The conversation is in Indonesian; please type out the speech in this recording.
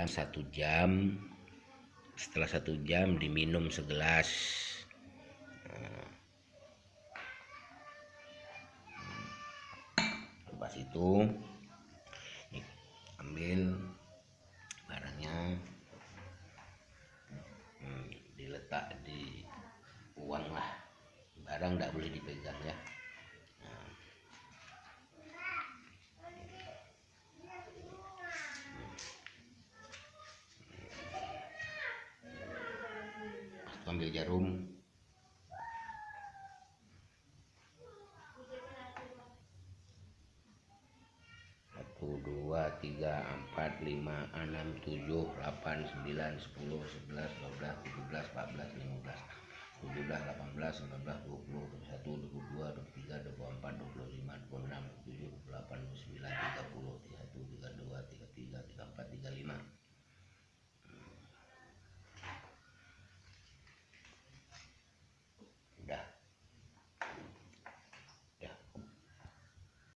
dan satu jam setelah satu jam diminum segelas. Nah. lepas itu ambil barangnya. Hmm, diletak di uang lah. Barang tidak boleh dipegang ya ambil jarum. Satu dua tiga empat lima enam tujuh delapan sembilan sepuluh sebelas dua belas tiga belas empat belas lima belas tujuh belas delapan belas sembilan belas dua puluh satu dua puluh dua